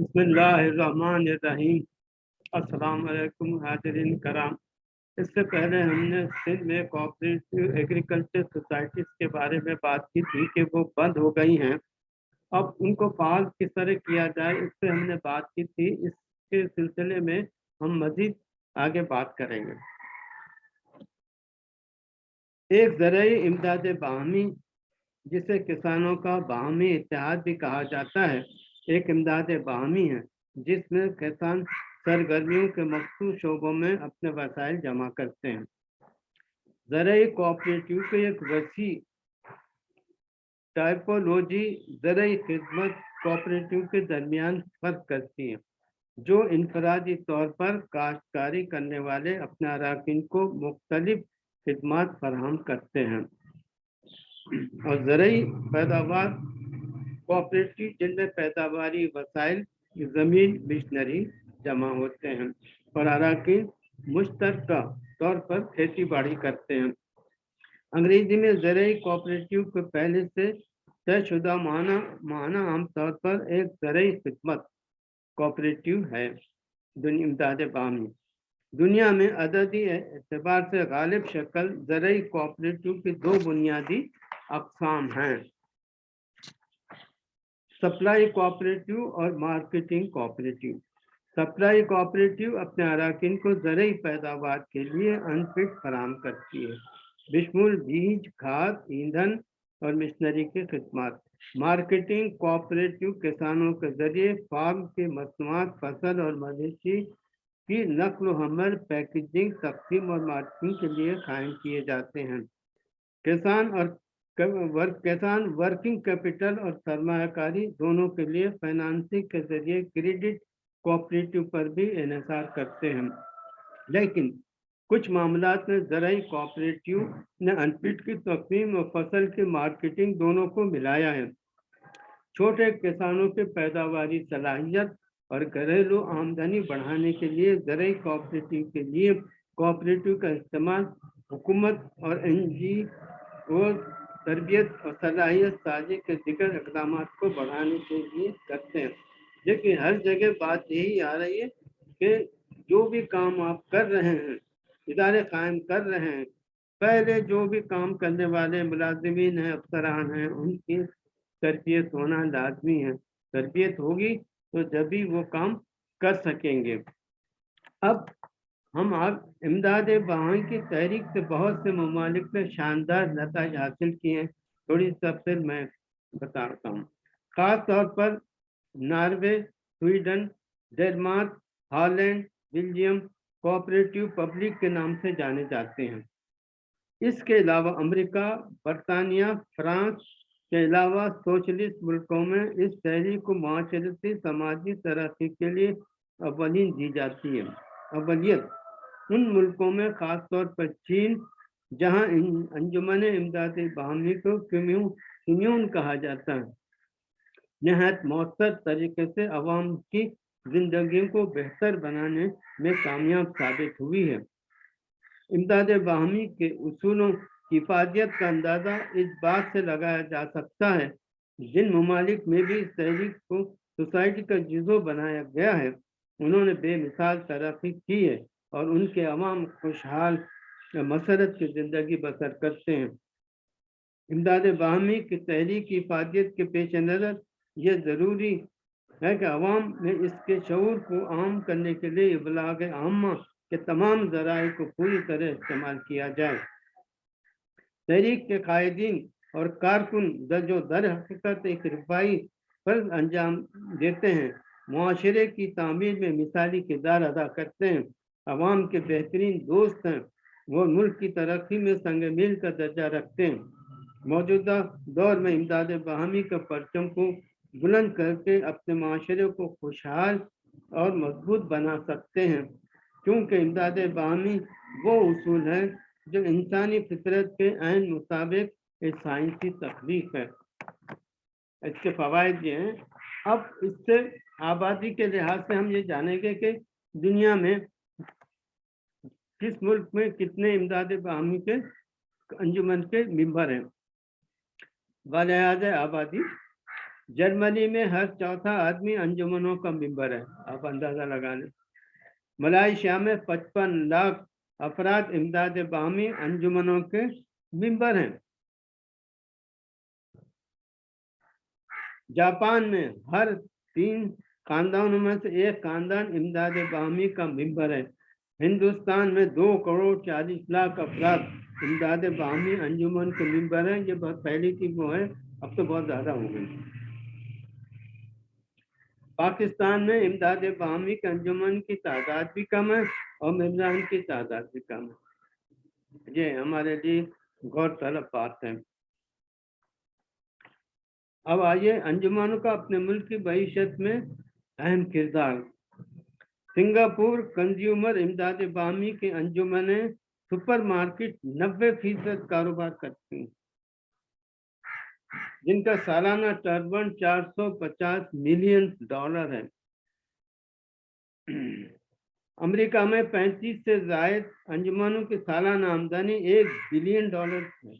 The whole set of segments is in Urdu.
بسم اللہ الرحمن الرحیم۔ السلام علیکم حاضرین کرام۔ اس سے پہلے ہم نے سندھ میں کوآپریٹو ایگریکلچر سوسائٹیز کے بارے میں بات کی تھی کہ وہ بند ہو گئی ہیں۔ اب ان کو فعال کس طرح کیا جائے اس پہ ہم نے بات کی تھی۔ اس کے سلسلے میں ہم مزید آگے بات کریں گے۔ ایک زرعی امداد باہمی، جسے کسانوں کا باہمی اتحاد بھی کہا جاتا ہے۔ ایک امداد باہمی ہے جس میں کسان سرگرمیوں کے مخصوص شعبوں میں اپنے وسائل جمع کرتے ہیں۔ زرعی کوآپریٹیو کی ایک وسیع ٹائپولوجی زرعی خدمت کوآپریٹیو کے درمیان فرق کرتی ہے جو انفرادی طور پر کاشتکاری کرنے والے اپنے اراکین کو مختلف خدمات فراہم کرتے ہیں۔ اور زرعی پیداوار کوآپریٹو جن میں پیداواری وسائل، زمین مشنری جمع ہوتے ہیں۔ اور اراکین مشترکہ طور پر کھیتی باڑی کرتے ہیں۔ انگریزی میں زرعی کوآپریٹو کے پہلے سے طے شدہ معنی معنی عام طور پر ایک زرعی خدمت کوآپریٹو ہے۔ دنیا، امداد بامی۔ دنیا میں عددی اعتبار سے غالب شکل زرعی کوآپریٹو کی دو بنیادی اقسام ہیں۔ سپلائی کوآپریٹو اور مارکیٹنگ کوآپریٹو سپلائی کوآپریٹو اپنے اراکین کو زرعی پیداوار کے لیے انفٹ فراہم کرتی ہے۔ بشمول بیج، کھاد، ایندھن اور مشنری کی خدمات۔ مارکیٹنگ کوآپریٹو کسانوں کے ذریعے فارم کی مصنوعات، فصل اور مویشی کی نقل و حمل پیکیجنگ تقسیم اور مارکیٹنگ کے لیے قائم کیے جاتے ہیں۔ کسان اور کسان ورکنگ کیپٹل اور سرمایہ کاری دونوں کے لیے فائنانسنگ کے ذریعے کریڈٹ کوآپریٹو پر بھی انحصار کرتے ہیں۔ لیکن کچھ معاملات میں زرعی کوآپریٹو نے انپٹ کی تقسیم اور فصل کی مارکیٹنگ دونوں کو ملایا ہے۔ چھوٹے کسانوں کے پیداواری صلاحیت اور گھریلو آمدنی بڑھانے کے لیے زرعی کوآپریٹو کے لیے کوآپریٹو کا استعمال حکومت اور این جی او تربیت اور صلاحیت سازی کے ذکر اقدامات کو بڑھانے کے لیے کرتے ہیں۔ لیکن ہر جگہ بات یہی آ رہی ہے کہ جو بھی کام آپ کر رہے ہیں، ادارے قائم کر رہے ہیں، پہلے جو بھی کام کرنے والے ملازمین ہیں، افسران ہیں، ان کی تربیت ہونا لازمی ہے۔ تربیت ہوگی تو جبھی وہ کام کر سکیں گے۔ اب ہم آپ امداد بہان کی تحریک سے بہت سے ممالک نے شاندار نتائج حاصل کیے ہیں۔ تھوڑی تفصیل میں بتاتا ہوں۔ خاص طور پر Norway, Sweden Denmark Holland, Belgium cooperative public کے نام سے جانے جاتے ہیں۔ اس کے علاوہ امریکہ، برطانیہ، فرانس کے علاوہ سوشلسٹ ملکوں میں اس تحریک کو معاشرتی، سماجی، ترقی کے لیے اولین دی جاتی ہے۔ اولیت۔ ان ملکوں میں خاص طور پر چین، جہاں انجمن امداد باہمی کو کمیون کہا جاتا ہے۔ نہایت مؤثر طریقے سے عوام کی زندگیوں کو بہتر بنانے میں کامیاب ثابت ہوئی ہے۔ امداد باہمی کے اصولوں کی حفاظت کا اندازہ اس بات سے لگایا جا سکتا ہے، جن ممالک میں بھی اس تحریک کو سوسائٹی کا جزو بنایا گیا ہے۔ انہوں نے بے مثال ترقی کی ہے۔ اور ان کے عوام خوشحال مسرت کی زندگی بسر کرتے ہیں۔ امداد باہمی کی تحریک حفاظت کے پیش نظر یہ ضروری ہے کہ عوام میں اس کے شعور کو عام کرنے کے لیے ابلاغ عامہ کے تمام ذرائع کو پوری طرح استعمال کیا جائے۔ تحریک کے قائدین اور کارکن درج و در حقیقت ایک رفائی فرض انجام دیتے ہیں۔ معاشرے کی تعمیر میں مثالی کردار ادا کرتے ہیں۔ عوام کے بہترین دوست ہیں۔ وہ ملک کی ترقی میں سنگ میل کا درجہ رکھتے ہیں۔ موجودہ دور میں امداد باہمی کا پرچم کو بلند کر کے اپنے معاشرے کو خوشحال اور مضبوط بنا سکتے ہیں۔ کیونکہ امداد باہمی وہ اصول ہے جو انسانی فطرت کے عین مطابق ایک سائنسی تخلیق ہے۔ اس کے فوائد یہ ہیں۔ اب اس سے آبادی کے لحاظ سے ہم یہ جانیں گے کہ دنیا میں کس ملک میں کتنے امداد باہمی کے انجمن کے ممبر ہیں؟ بلحاظ آبادی۔ جرمنی میں ہر چوتھا آدمی انجمنوں کا ممبر ہے۔ آپ اندازہ لگا لیں۔ ملائیشیا میں پچپن لاکھ افراد امداد باہمی انجمنوں کے ممبر ہیں۔ جاپان میں ہر تین خاندانوں میں سے ایک خاندان امداد باہمی کا ممبر ہے۔ ہندوستان میں دو کروڑ چالیس لاکھ افراد امداد باہمی انجمن کے ممبر ہیں۔ یہ بہت پہلی تھی، وہ ہے، اب تو بہت زیادہ ہو گئی۔ پاکستان میں امداد باہمی کے انجمن کی تعداد بھی کم ہے اور ممبران کی تعداد بھی کم ہے۔ یہ ہمارے لیے غور طلب بات ہے۔ اب آئیے انجمنوں کا اپنے ملک کی معیشت میں اہم کردار۔ سنگاپور کنزیومر امداد باہمی کے انجمنیں سپر مارکیٹ نوے فیصد کاروبار کرتی ہیں۔ جن کا سالانہ ٹربن چار سو پچاس ملین ڈالر ہے۔ امریکہ میں پینتیس سے زائد انجمنوں کی سالانہ آمدنی ایک بلین ڈالر ہے۔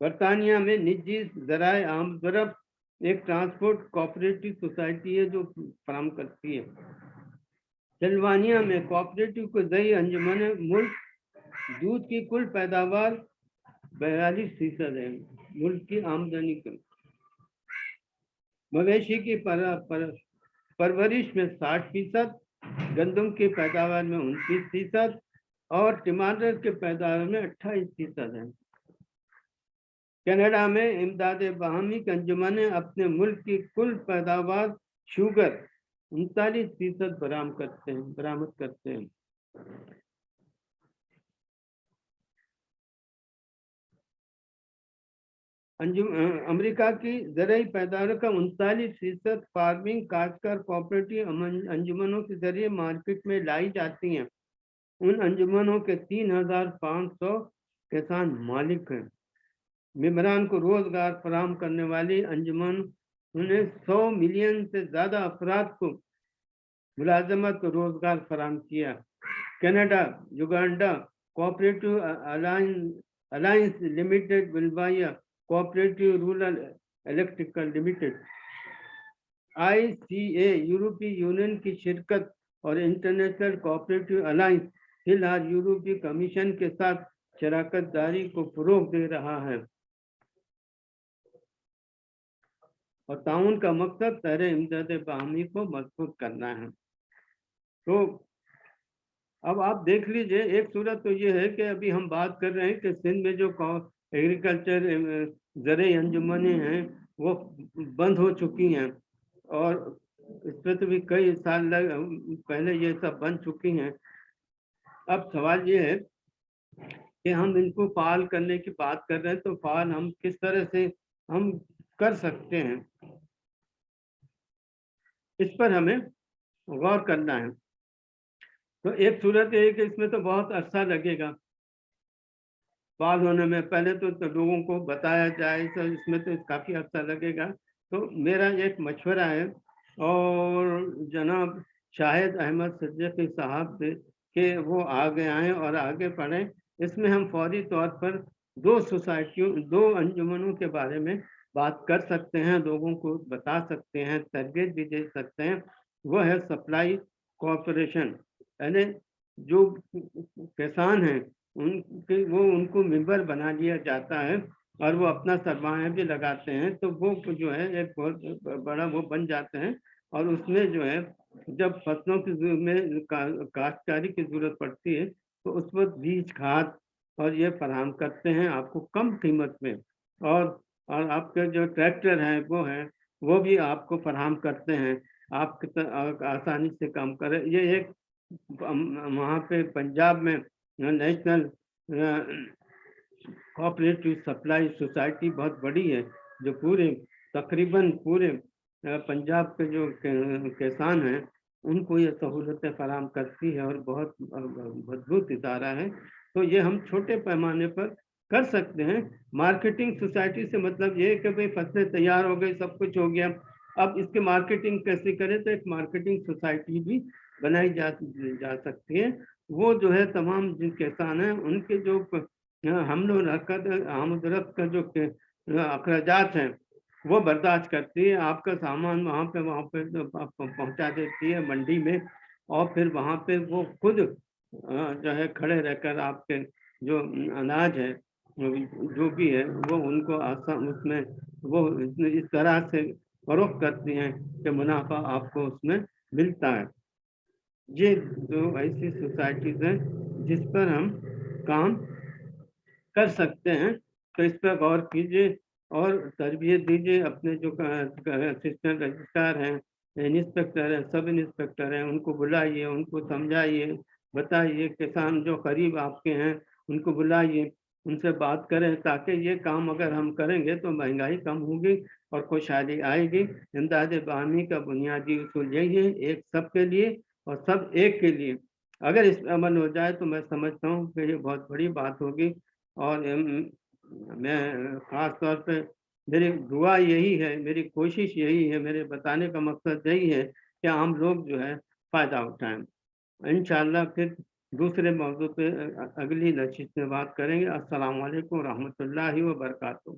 برطانیہ میں نجی ذرائع آمدرفت ایک ٹرانسپورٹ کوپریٹو سوسائٹی ہے جو فراہم کرتی ہے۔ سلوانیا میں کوآپریٹو کو ذہی انجمن ملک دودھ کی کل پیداوار بیالیس فیصد ہے۔ ملک کی آمدنی کا مویشی کی پر, پر, پرورش میں ساٹھ فیصد گندم کی پیداوار میں انتیس فیصد اور ٹماٹر کے پیداوار میں اٹھائیس فیصد ہے کینیڈا میں امداد باہمی انجمن اپنے ملک کی کل پیداوار شوگر انتالیس فیصد برام کرتے ہیں برامت کرتے ہیں۔ امریکہ کی زرعی پیداوار کا انتالیس فیصد فارمنگ، کاشتکار کوپریٹو انجمنوں کے ذریعے مارکیٹ میں لائی جاتی ہیں۔ ان انجمنوں کے تین ہزار پانچ سو کسان مالک ہیں۔ ممبران کو روزگار فراہم کرنے والی انجمن انہیں سو ملین سے زیادہ افراد کو ملازمت روزگار فراہم کیا۔ Canada, Uganda cooperative alliance limited ولبایا cooperative rural electrical limited. I C A, یورپی یونین کی شرکت اور انٹرنیشنل کوپریٹو الائنس فی الحال یورپی کمیشن کے ساتھ شراکت داری کو فروغ دے رہا ہے۔ اور تعاون کا مقصد تر امداد باہمی کو مضبوط کرنا ہے۔ تو اب آپ دیکھ لیجیے، ایک صورت تو یہ ہے کہ ابھی ہم بات کر رہے ہیں کہ سندھ میں جو ایگریکلچر زرعی انجمنیں ہیں، وہ بند ہو چکی ہیں۔ اور اس پہ تو بھی کئی سال لگ، پہلے یہ سب بن چکی ہیں۔ اب سوال یہ ہے کہ ہم ان کو فعال کرنے کی بات کر رہے ہیں تو فعال ہم کس طرح سے، ہم کر سکتے ہیں۔ اس پر ہمیں غور کرنا ہے۔ تو ایک صورت یہ کہ اس میں تو بہت عرصہ لگے گا۔ بعض ہونے میں پہلے تو لوگوں کو بتایا جائے تو اس میں تو کافی عرصہ لگے گا۔ تو میرا ایک مشورہ ہے اور جناب شاہد احمد صدیقی صاحب کہ وہ آگے آئیں اور آگے پڑھیں۔ اس میں ہم فوری طور پر دو سوسائٹیوں، دو انجمنوں کے بارے میں بات کر سکتے ہیں، لوگوں کو بتا سکتے ہیں، تربیت بھی دے سکتے ہیں، وہ ہے سپلائی کوپریشن یعنی جو کسان ہیں، ان کے وہ ان کو ممبر بنا لیا جاتا ہے اور وہ اپنا سرمایہ بھی لگاتے ہیں، تو وہ جو ہے، ایک بہت بڑا وہ بن جاتے ہیں۔ اور اس میں جو ہے، جب فصلوں کی میں کاشتکاری کی ضرورت پڑتی ہے، تو اس وقت بیج کھاد اور یہ فراہم کرتے ہیں آپ کو کم قیمت میں۔ اور اور آپ کے جو ٹریکٹر ہیں، وہ ہیں، وہ بھی آپ کو فراہم کرتے ہیں۔ آپ آسانی سے کام کرے یہ ایک وہاں پہ پنجاب میں نیشنل کوپریٹو سپلائی سوسائٹی بہت بڑی ہے، جو پورے، تقریباً پورے پنجاب کے جو کسان ہیں، ان کو یہ سہولتیں فراہم کرتی ہے اور بہت مضبوط ادارہ ہے۔ تو یہ ہم چھوٹے پیمانے پر کر سکتے ہیں۔ مارکیٹنگ سوسائٹی سے مطلب یہ ہے کہ بھئی فصلیں تیار ہو گئی، سب کچھ ہو گیا۔ اب اس کے مارکیٹنگ کیسے کریں تو ایک مارکیٹنگ سوسائٹی بھی بنائی جا جا سکتی ہے۔ وہ جو ہے تمام جن کسان ہیں، ان کے جو حمل و رقت آمد رفت کا جو اخراجات ہیں، وہ برداشت کرتی ہے۔ آپ کا سامان وہاں پہ وہاں پہ پہنچا دیتی ہے منڈی میں۔ اور پھر وہاں پہ وہ خود جو ہے کھڑے رہ کر آپ کے جو اناج ہے جو بھی ہے، وہ ان کو آسان اس میں وہ اس طرح سے فروخت کرتی ہیں کہ منافع آپ کو اس میں ملتا ہے۔ یہ دو ایسی سوسائٹیز ہیں جس پر ہم کام کر سکتے ہیں۔ تو اس پہ غور کیجیے اور تربیت دیجیے۔ اپنے جو اسسٹنٹ رجسٹرار ہیں انسپیکٹر ہیں سب انسپیکٹر ہیں، ان کو بلائیے، ان کو سمجھائیے، بتائیے، کسان جو قریب آپ کے ہیں، ان کو بلائیے۔ ان سے بات کریں تاکہ یہ کام اگر ہم کریں گے تو مہنگائی کم ہوگی اور خوشحالی آئے گی۔ امداد باہمی کا بنیادی اصول یہی ہے، ایک سب کے لیے اور سب ایک کے لیے۔ اگر اس پہ عمل ہو جائے تو میں سمجھتا ہوں کہ یہ بہت بڑی بات ہوگی۔ اور میں خاص طور پہ میری دعا یہی ہے، میری کوشش یہی ہے، میرے بتانے کا مقصد یہی ہے کہ عام لوگ جو ہے فائدہ اٹھائیں۔ انشاءاللہ پھر دوسرے موضوع پہ اگلی نشست میں بات کریں گے۔ السلام علیکم ورحمۃ اللہ وبرکاتہ۔